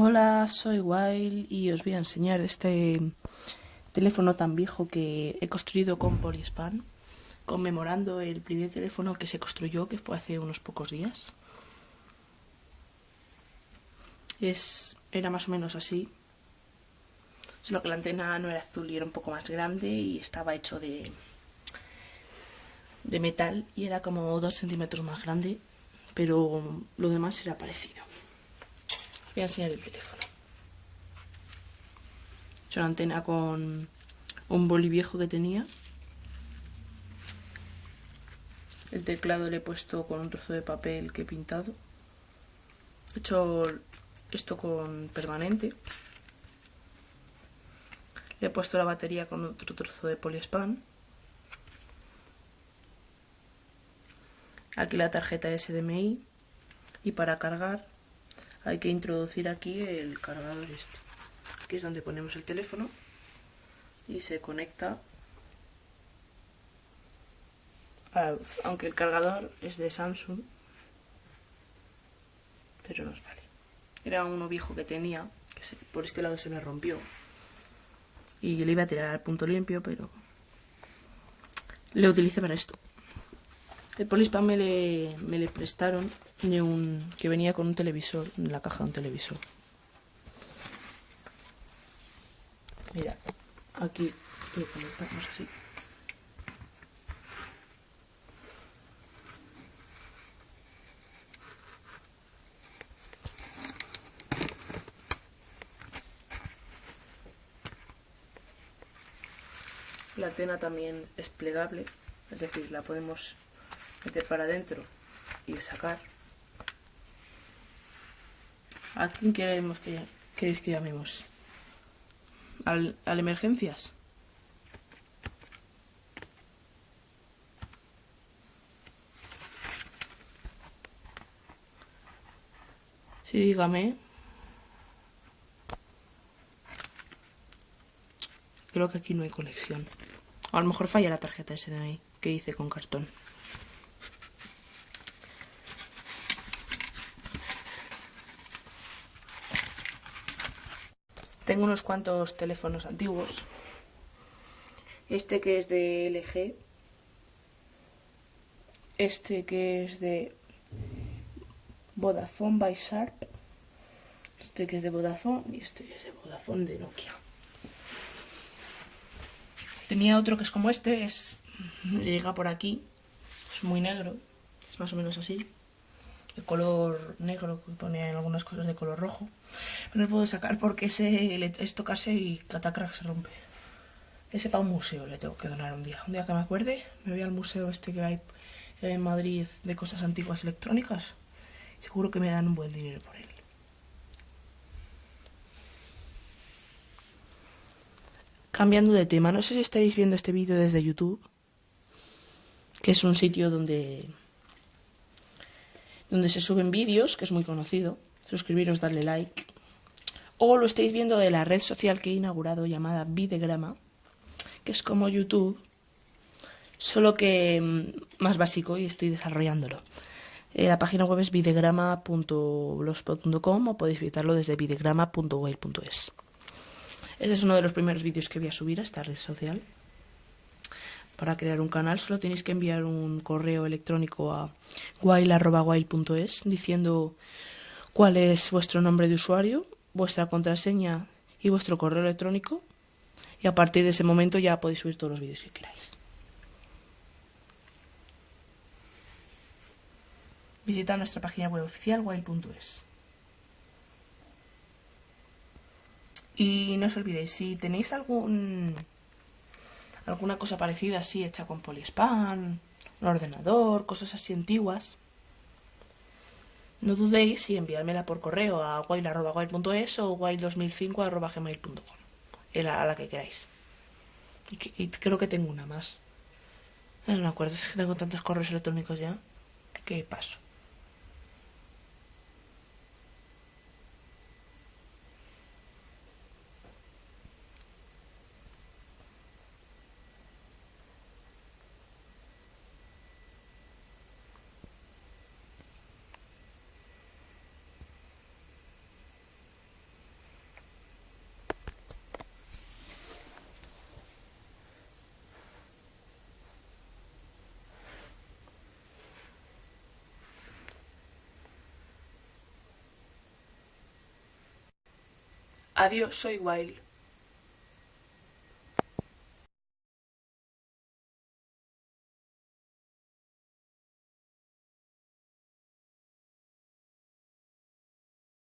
Hola, soy Wild y os voy a enseñar este teléfono tan viejo que he construido con Polispan, conmemorando el primer teléfono que se construyó, que fue hace unos pocos días. Es, era más o menos así, solo que la antena no era azul y era un poco más grande y estaba hecho de, de metal y era como dos centímetros más grande, pero lo demás era parecido voy a enseñar el teléfono. Es una antena con un boli viejo que tenía. El teclado le he puesto con un trozo de papel que he pintado. He hecho esto con permanente. Le he puesto la batería con otro trozo de poliespan. Aquí la tarjeta SDMI. Y para cargar hay que introducir aquí el cargador este. Aquí es donde ponemos el teléfono y se conecta a la luz. Aunque el cargador es de Samsung, pero nos vale. Era uno viejo que tenía, que por este lado se me rompió. Y le iba a tirar al punto limpio, pero le utilicé para esto. El Polispam me le, me le prestaron de un, que venía con un televisor, en la caja de un televisor. Mira, aquí lo conectamos así. La antena también es plegable, es decir, la podemos para adentro y sacar. ¿A quién queremos que, queréis que llamemos? ¿Al, ¿Al emergencias? Sí, dígame. Creo que aquí no hay conexión. A lo mejor falla la tarjeta SDMI que hice con cartón. Tengo unos cuantos teléfonos antiguos. Este que es de LG. Este que es de Vodafone by Sharp. Este que es de Vodafone y este que es de Vodafone de Nokia. Tenía otro que es como este, es llega por aquí, es muy negro, es más o menos así de color negro que ponía en algunas cosas de color rojo. Pero no puedo sacar porque ese es tocarse y catacrack se rompe. Ese para un museo le tengo que donar un día. Un día que me acuerde, me voy al museo este que hay en Madrid de cosas antiguas electrónicas. Seguro que me dan un buen dinero por él. Cambiando de tema, no sé si estáis viendo este vídeo desde YouTube, que es un sitio donde donde se suben vídeos, que es muy conocido. Suscribiros, darle like. O lo estáis viendo de la red social que he inaugurado llamada Videgrama, que es como YouTube, solo que mm, más básico y estoy desarrollándolo. Eh, la página web es videgrama.blogspot.com o podéis visitarlo desde videgrama.web.es. Este es uno de los primeros vídeos que voy a subir a esta red social. Para crear un canal solo tenéis que enviar un correo electrónico a wild.wild.es diciendo cuál es vuestro nombre de usuario, vuestra contraseña y vuestro correo electrónico. Y a partir de ese momento ya podéis subir todos los vídeos que queráis. Visitad nuestra página web oficial wild.es. Y no os olvidéis, si tenéis algún alguna cosa parecida así hecha con poliespan, un ordenador, cosas así antiguas, no dudéis en enviármela por correo a wild.wild.es o wild2005.gmail.com, a la que queráis. Y, y, creo que tengo una más. No me acuerdo, es que tengo tantos correos electrónicos ya. ¿Qué paso? Adiós, soy Wild.